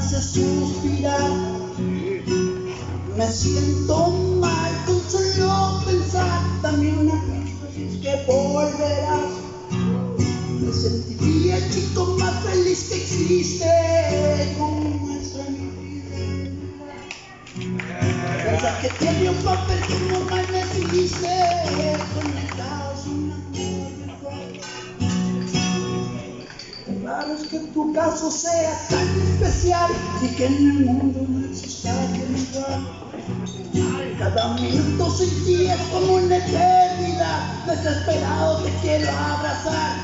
hace suspirar. Me siento mal con solo pensar. También una crisis que volverás. Me sentiría el chico más feliz que existe. Mi vida. Pensar que tiene un papel como mal me dice. Conectados un que tu caso sea tan especial y que en el mundo no exista alguien igual. Cada minuto sin ti es como una eternidad. Desesperado te quiero abrazar.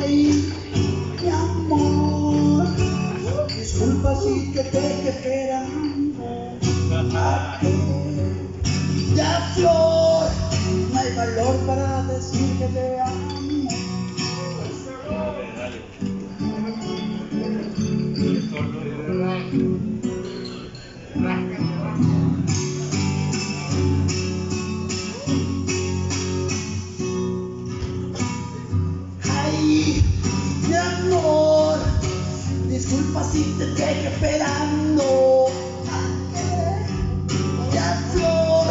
Ay, mi amor. Disculpa si te dejé esperando. Ya flor, no hay valor para decir que te amo. Disculpa si te dejé esperando. Ya flor,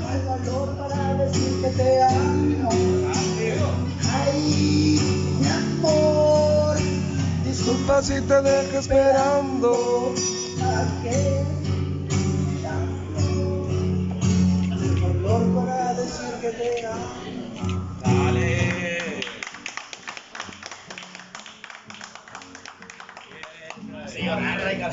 no hay valor para decir que te amo. Ay, mi amor, Disculpa si te dejo esperando. rồi, hai bên đây rồi.